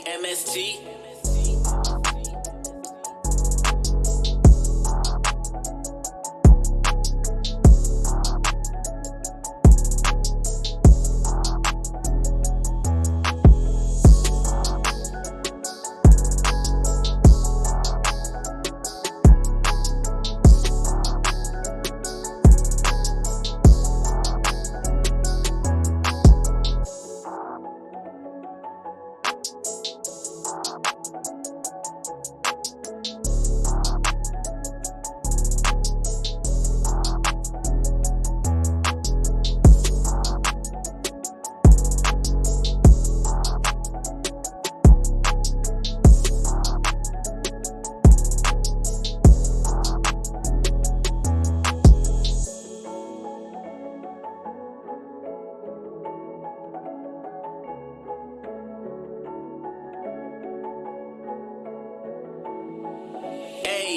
AMST.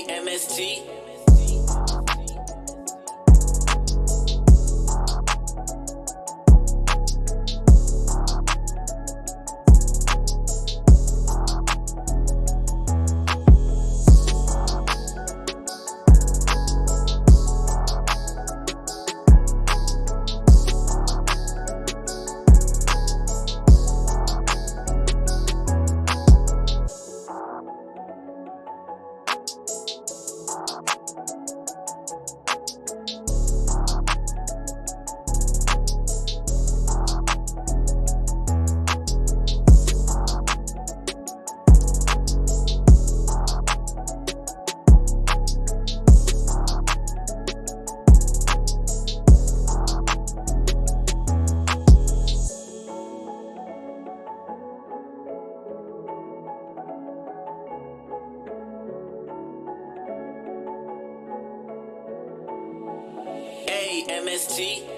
AMST. AMST.